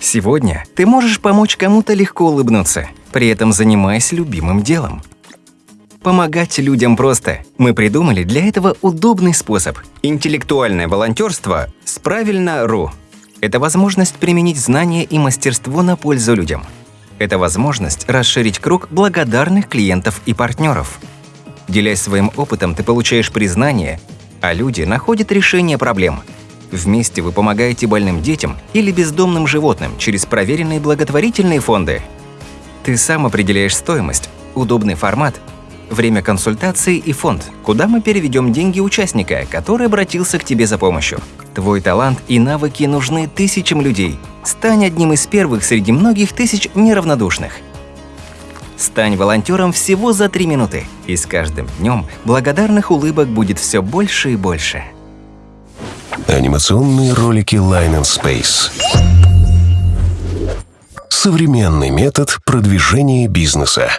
Сегодня ты можешь помочь кому-то легко улыбнуться, при этом занимаясь любимым делом. Помогать людям просто. Мы придумали для этого удобный способ. Интеллектуальное волонтерство с правильно.ру. Это возможность применить знания и мастерство на пользу людям. Это возможность расширить круг благодарных клиентов и партнеров. Делясь своим опытом, ты получаешь признание, а люди находят решение проблем. Вместе вы помогаете больным детям или бездомным животным через проверенные благотворительные фонды. Ты сам определяешь стоимость, удобный формат, время консультации и фонд, куда мы переведем деньги участника, который обратился к тебе за помощью. Твой талант и навыки нужны тысячам людей. Стань одним из первых среди многих тысяч неравнодушных. Стань волонтером всего за три минуты, и с каждым днем благодарных улыбок будет все больше и больше. Анимационные ролики Line and Space. Современный метод продвижения бизнеса.